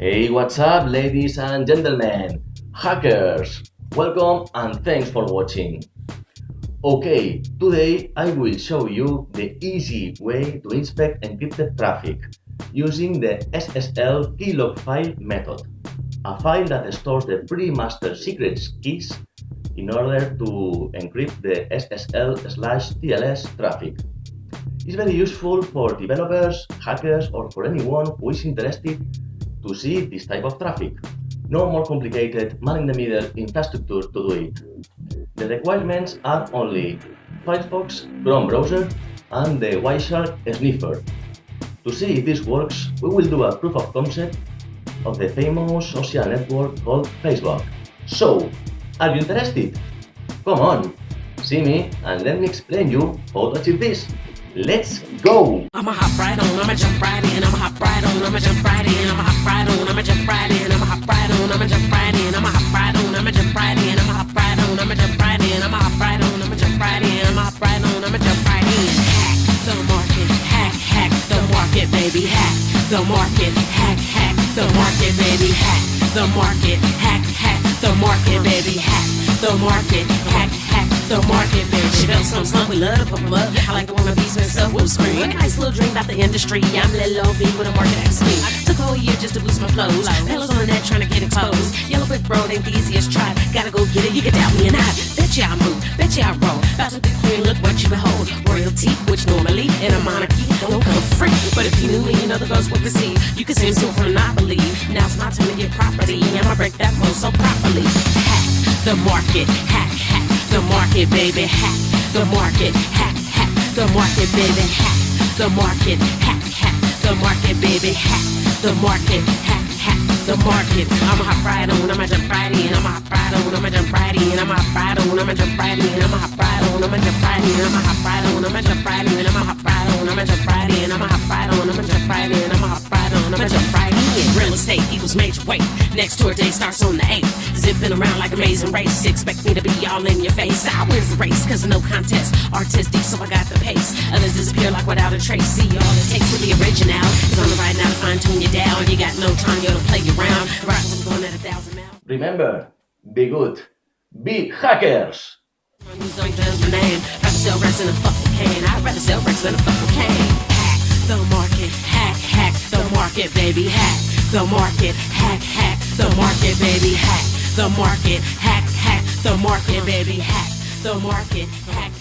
Hey, what's up, ladies and gentlemen, hackers? Welcome and thanks for watching. Okay, today I will show you the easy way to inspect encrypted traffic using the SSL keylog file method, a file that stores the pre-master secrets keys in order to encrypt the SSL slash TLS traffic. It's very useful for developers, hackers, or for anyone who is interested to see this type of traffic. No more complicated man-in-the-middle infrastructure to do it. The requirements are only Firefox, Chrome browser, and the Wireshark sniffer. To see if this works, we will do a proof of concept of the famous social network called Facebook. So, are you interested? Come on, see me and let me explain you how to achieve this. Let's go! I'ma hop right on, I'ma jump right in, I'ma hop the market, hack, hack the market, baby, hack the market, hack, hack the market, baby, hack the market, hack, hack the market, baby. She felt some slump, we love to pump up. I like the one that beats herself with a scream. Nice little dream about the industry. I'm Lil Low V with a market access. Took a whole year just to boost my flows. Fellas on the net trying to get exposed. Yellow brick road ain't the easiest try. Gotta go get it, you can doubt me and I. Bet you I move, bet you I roll. But if you knew me, you know the girls would see. You can seem so from not believe. Now it's my time to get property. I'ma break that rule so properly. Hack the market, hack, hack the market, baby, hack the market, hack, hack the market, baby, hack the market, hack, hack the market, baby, hack the market, hack, hack the market. I'ma hop right on, I'ma jump right in, I'ma hop right I'ma jump right in, I'ma hop right I'ma jump right in, I'ma hop right on, I'ma jump right I'ma hop right on, I'ma jump right I'ma hop right on, I'ma jump right in, I'ma hop right on, I'ma jump right in, I'ma hop right on, I'ma jump right in. Real estate equals major weight. Next tour day starts on the 8th. Zipping around like amazing race. Expect me to be all in your face. I win the race, cause no contest. Artistic, so I got the pace. Others disappear like without a trace. See, all it takes to be original is on the right now to fine tune you down. You got no time, yo, to play around. Rock was going at a thousand miles. Remember, be good, be hackers! Name. Rather sell Rex than a fucking can. I'd rather sell Rex than a fucking can. Hack the market, hack, hack the market, baby, hack the market, hack, hack the market, baby, hack the market, hack, hack the market, baby, hack the market, hack.